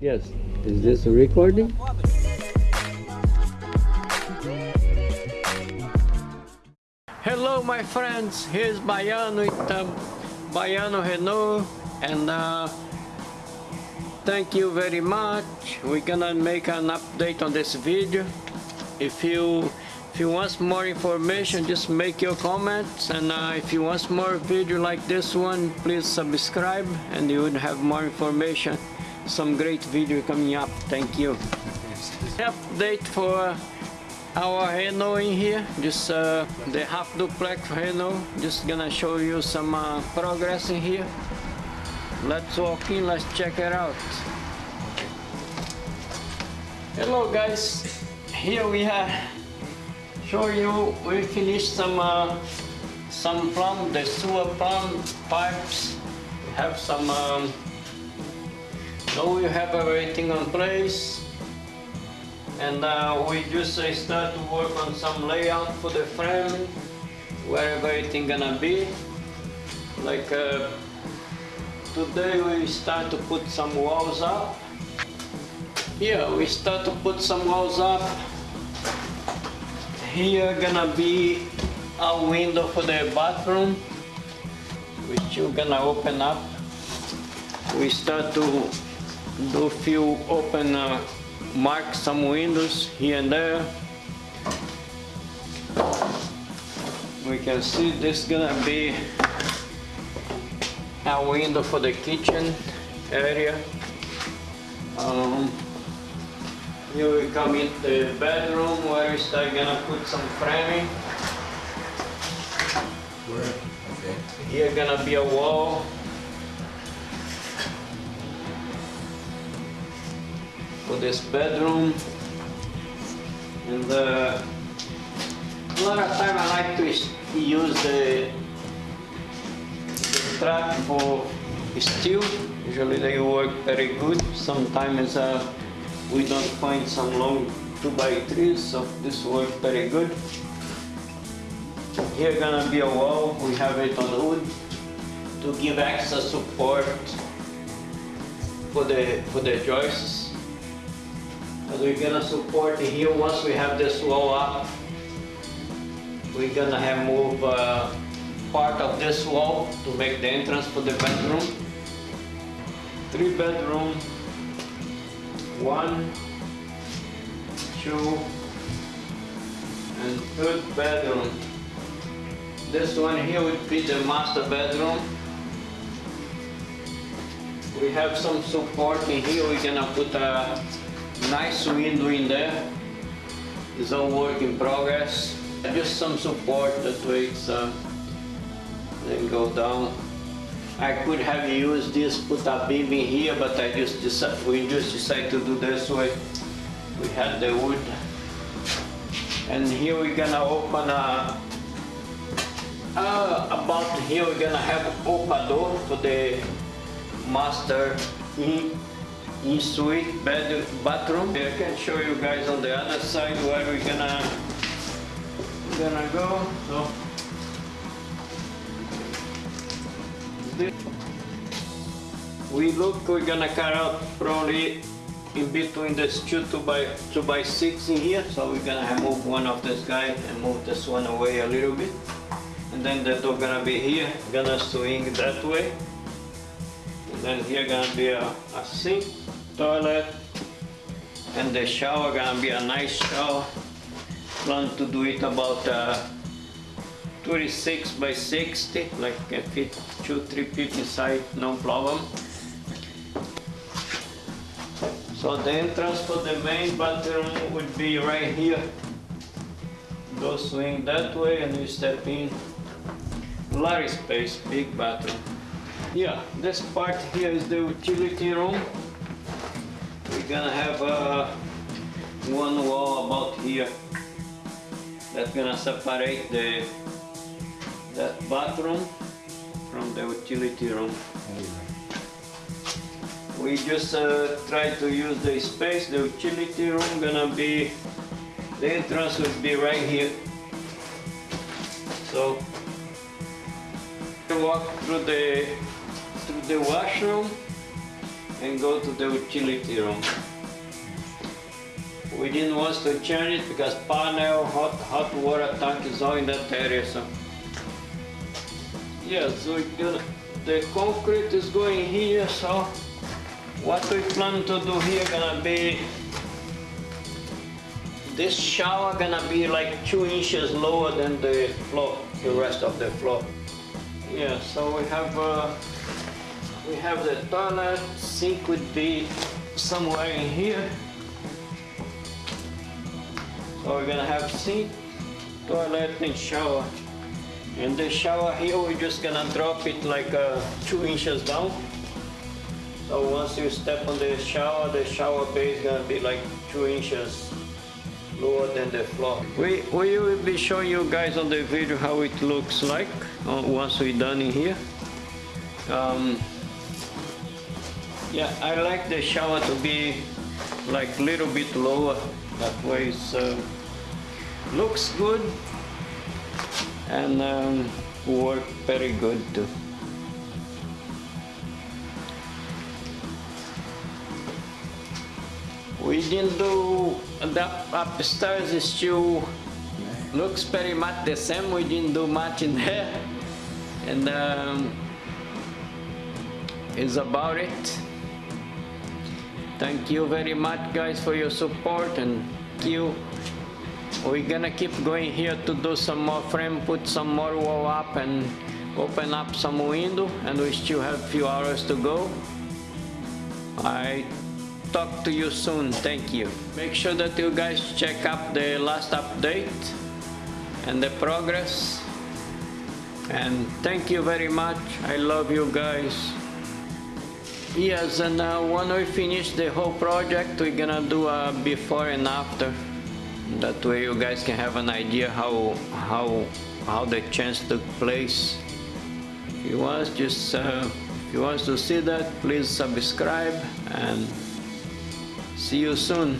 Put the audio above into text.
Yes. Is this a recording? Hello my friends, here's Baiano with uh, Baiano Renault and uh, thank you very much. We're gonna make an update on this video. If you if you want more information just make your comments and uh, if you want more video like this one please subscribe and you would have more information some great video coming up. Thank you. Update for our Renault in here? Just uh, the half duplex Renault just gonna show you some uh, progress in here. Let's walk in let's check it out. Hello guys. Here we have show you we finished some uh, some plumb the sewer plumb pipes. Have some um, now we have everything on place and uh, we just uh, start to work on some layout for the frame where everything gonna be. Like uh, today we start to put some walls up. Here we start to put some walls up. Here gonna be a window for the bathroom which you're gonna open up. We start to do few open uh, mark some windows here and there we can see this gonna be a window for the kitchen area um, here we come in the bedroom where we start gonna put some framing Where? Okay. here gonna be a wall for this bedroom. And uh, a lot of time I like to use the, the track for steel. Usually they work very good. Sometimes uh, we don't find some long 2 by 3s so this works very good. Here gonna be a wall. We have it on wood to give extra support for the for the joists we're gonna support here once we have this wall up. We're gonna have move uh, part of this wall to make the entrance for the bedroom. Three bedroom, one, two, and third bedroom. This one here would be the master bedroom. We have some support in here. We're gonna put a nice window in there. It's all work in progress. Just some support that way it's uh, then go down. I could have used this, put a beam in here, but I just decided, we just decided to do this way. We had the wood. And here we're gonna open a, uh, about here we're gonna have open door for the master in in suite bed bathroom. I can show you guys on the other side where we're gonna gonna go. So we look we're gonna cut out probably in between this two two by two by six in here. So we're gonna move one of this guy and move this one away a little bit. And then the door gonna be here, gonna swing that way. And then here gonna be a, a sink, toilet, and the shower gonna be a nice shower. Plan to do it about uh, 26 by 60, like can fit two, three people inside, no problem. So the entrance for the main bathroom would be right here. Go swing that way and you step in. Of space, big bathroom. Yeah, this part here is the utility room. Gonna have uh, one wall about here that's gonna separate the that bathroom from the utility room. We just uh, try to use the space. The utility room gonna be the entrance would be right here. So walk through the through the washroom and go to the utility room. We didn't want to change it because panel, hot, hot water tank is all in that area. So yeah, so gonna, the concrete is going here. So what we plan to do here gonna be this shower gonna be like two inches lower than the floor, the rest of the floor. Yeah, so we have uh, we have the toilet, sink would be somewhere in here. So we're gonna have sink, toilet and shower. In the shower here, we're just gonna drop it like uh, two inches down. So once you step on the shower, the shower base gonna be like two inches lower than the floor. We, we will be showing you guys on the video how it looks like uh, once we're done in here. Um, yeah, I like the shower to be like a little bit lower. That way it's uh, looks good and um, work very good too. We didn't do the upstairs still looks very much the same. We didn't do much in there, and um, is about it. Thank you very much, guys, for your support and thank you. We're gonna keep going here to do some more frame, put some more wall up and open up some window and we still have few hours to go. I talk to you soon. Thank you. Make sure that you guys check up the last update and the progress. And thank you very much. I love you guys. Yes, and uh, when we finish the whole project, we're gonna do a before and after. That way you guys can have an idea how how how the change took place. If you want just uh, if you want to see that, please subscribe and See you soon.